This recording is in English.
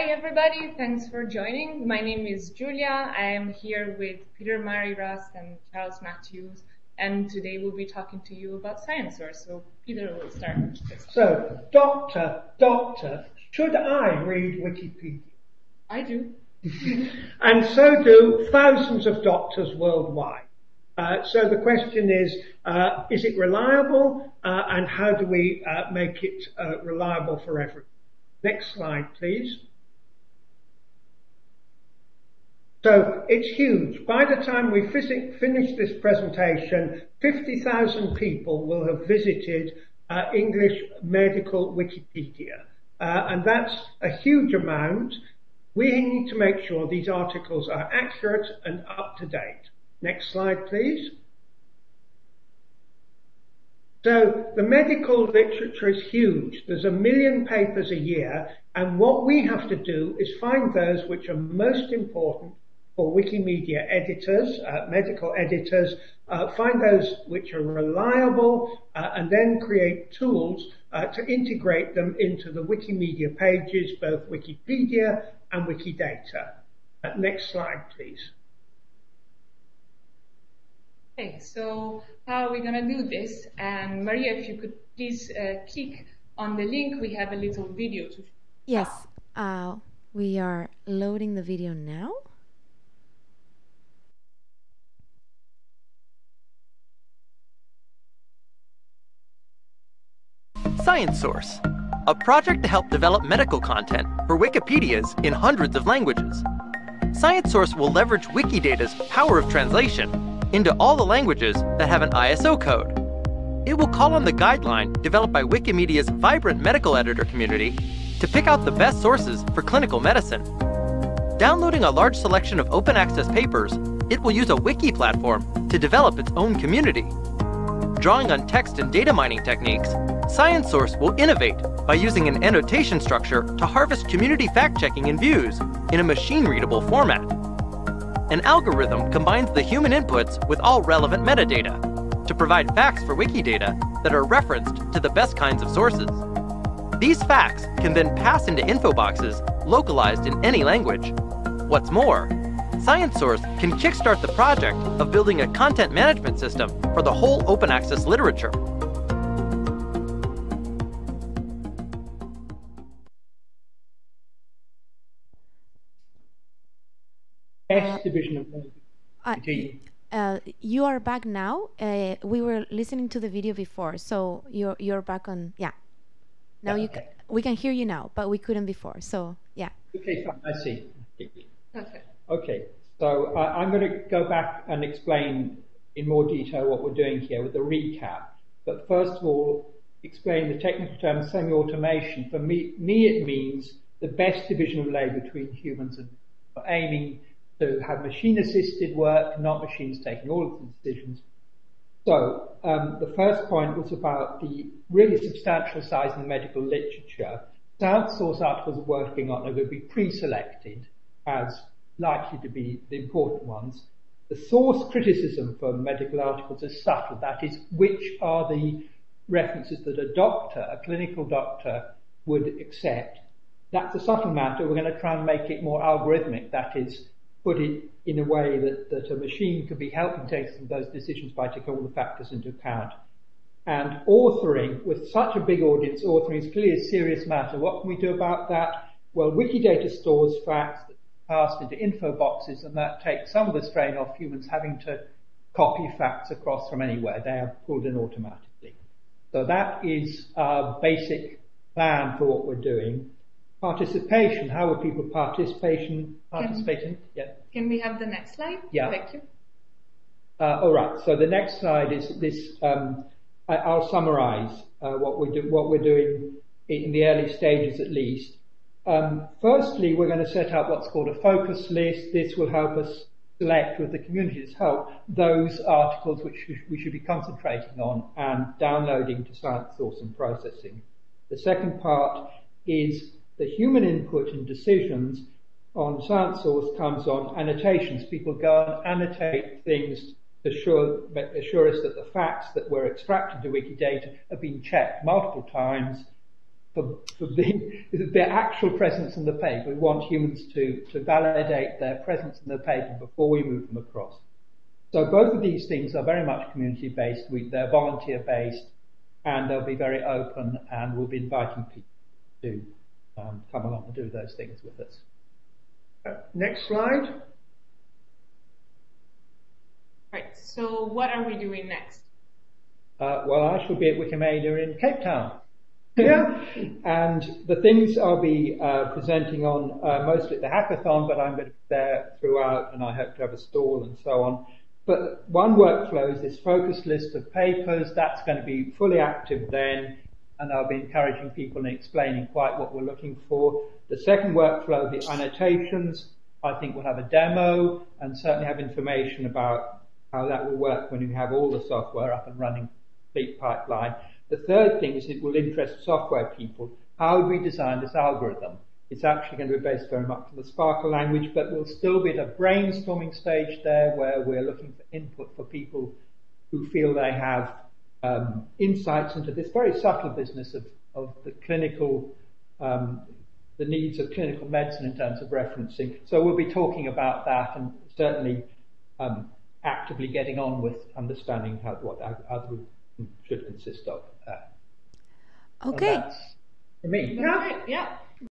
Hi everybody, thanks for joining. My name is Julia. I am here with Peter Murray Rust and Charles Matthews, and today we'll be talking to you about ScienceSource. So Peter will start. So, doctor, doctor, should I read Wikipedia? I do. and so do thousands of doctors worldwide. Uh, so the question is, uh, is it reliable uh, and how do we uh, make it uh, reliable for everyone? Next slide, please. So it's huge. By the time we finish this presentation, 50,000 people will have visited uh, English medical Wikipedia. Uh, and that's a huge amount. We need to make sure these articles are accurate and up to date. Next slide, please. So the medical literature is huge. There's a million papers a year, and what we have to do is find those which are most important for Wikimedia editors, uh, medical editors, uh, find those which are reliable, uh, and then create tools uh, to integrate them into the Wikimedia pages, both Wikipedia and Wikidata. Uh, next slide, please. Okay, so how are we going to do this? And Maria, if you could please uh, click on the link, we have a little video to Yes, uh, we are loading the video now. ScienceSource, a project to help develop medical content for Wikipedias in hundreds of languages. Science Source will leverage Wikidata's power of translation into all the languages that have an ISO code. It will call on the guideline developed by Wikimedia's vibrant medical editor community to pick out the best sources for clinical medicine. Downloading a large selection of open access papers, it will use a wiki platform to develop its own community. Drawing on text and data mining techniques, ScienceSource will innovate by using an annotation structure to harvest community fact-checking and views in a machine-readable format. An algorithm combines the human inputs with all relevant metadata to provide facts for Wikidata that are referenced to the best kinds of sources. These facts can then pass into info boxes localized in any language. What's more, ScienceSource can kickstart the project of building a content management system for the whole open access literature. S division of uh, uh, you are back now. Uh, we were listening to the video before, so you're you're back on. Yeah. Now yeah, you okay. we can hear you now, but we couldn't before. So yeah. Okay, fine. I see. Okay. Okay. So uh, I'm going to go back and explain in more detail what we're doing here with the recap. But first of all, explain the technical term semi-automation. For me, me, it means the best division of labor between humans and aiming to have machine-assisted work, not machines taking all of the decisions. So um, the first point was about the really substantial size in the medical literature. Down source articles are working on are going to be pre-selected as likely to be the important ones. The source criticism for medical articles is subtle. That is, which are the references that a doctor, a clinical doctor, would accept. That's a subtle matter. We're going to try and make it more algorithmic. That is, put it in a way that, that a machine could be helping take those decisions by taking all the factors into account. And authoring, with such a big audience, authoring is clearly a serious matter. What can we do about that? Well, Wikidata stores facts that passed into info boxes, and that takes some of the strain off humans having to copy facts across from anywhere. They are pulled in automatically. So that is our basic plan for what we're doing participation. How would people participation participating? Yeah. Can we have the next slide? Yeah. Thank you. Uh, all right. So the next slide is this. Um, I, will summarize uh, what we do, what we're doing in the early stages, at least. Um, firstly, we're going to set up what's called a focus list. This will help us select, with the community's help, those articles which we should be concentrating on and downloading to Science Source and processing. The second part is the human input and decisions on science source comes on annotations. People go and annotate things to assure, assure us that the facts that were extracted to Wikidata have been checked multiple times for, for their actual presence in the paper. We want humans to, to validate their presence in the paper before we move them across. So both of these things are very much community-based. They're volunteer-based, and they'll be very open, and we'll be inviting people to um, come along and do those things with us. Uh, next slide. Right. So what are we doing next? Uh, well, I shall be at Wikimania in Cape Town. Yeah. and the things I'll be uh, presenting on uh, mostly at the hackathon, but I'm be there throughout, and I hope to have a stall and so on. But one workflow is this focus list of papers. That's going to be fully active then, and I'll be encouraging people and explaining quite what we're looking for. The second workflow, the annotations, I think we'll have a demo and certainly have information about how that will work when you have all the software up and running, complete pipeline. The third thing is it will interest software people. How do we design this algorithm? It's actually going to be based very much on the SPARQL language, but we'll still be at a brainstorming stage there where we're looking for input for people who feel they have um, insights into this very subtle business of, of the clinical, um, the needs of clinical medicine in terms of referencing. So we'll be talking about that and certainly um, actively getting on with understanding how, what algorithm should consist of. Uh, okay. for me. Yeah. yeah.